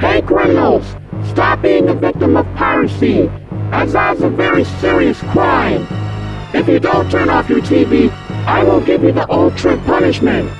Hey criminals, stop being a victim of piracy, that's a very serious crime. If you don't turn off your TV, I will give you the ultra punishment.